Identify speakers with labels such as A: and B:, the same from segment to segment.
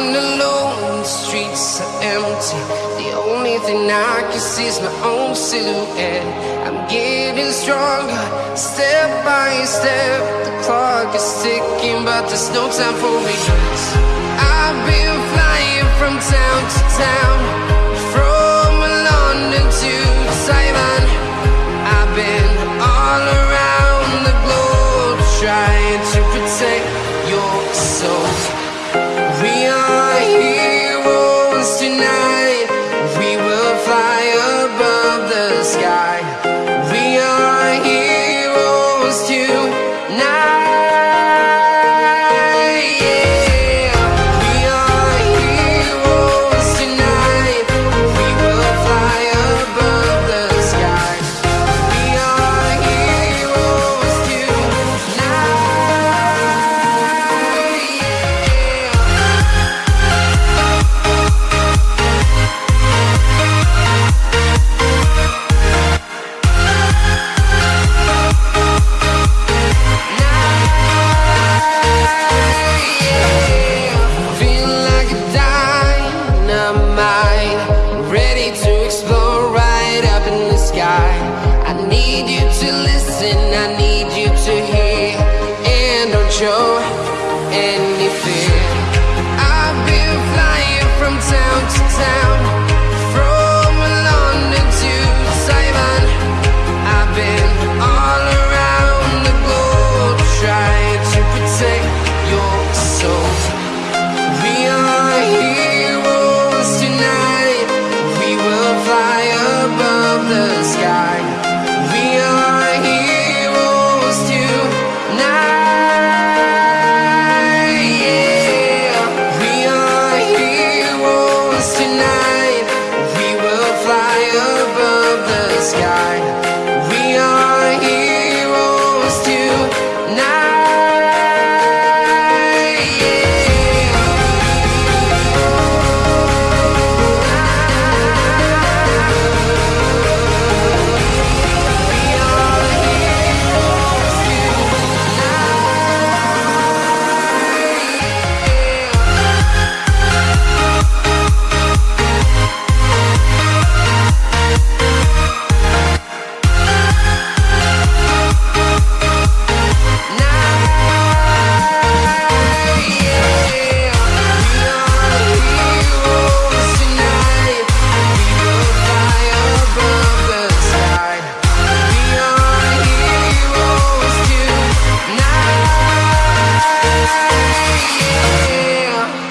A: alone,
B: alone. The streets are empty. The only thing I can see is my own silhouette. I'm getting stronger, step by step. The clock is ticking, but there's no time for me. I've been flying from town.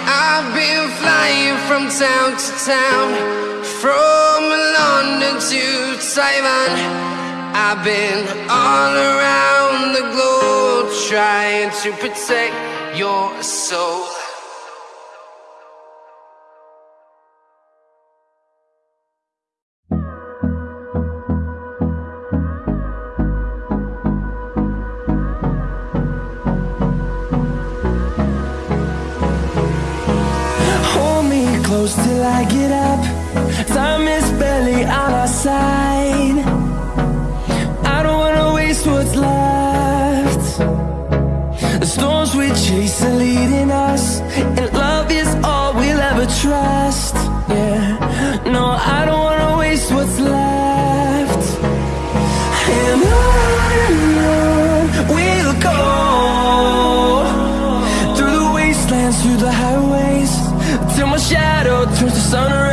B: I've been flying from town to town, from London to Taiwan. I've been all around the globe trying to protect your soul.
C: Close till I get up. Time is barely on our side. I don't wanna waste what's left. The storms we chase are leading us, and love is all we'll ever trust. Yeah, no, I don't wanna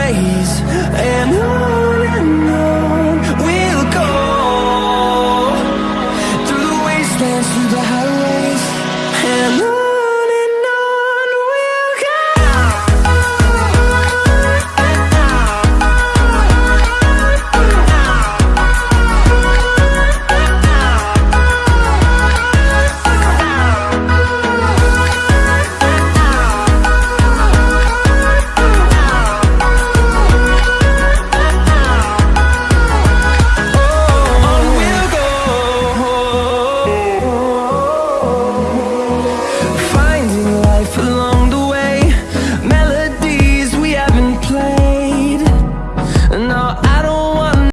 C: rays. And on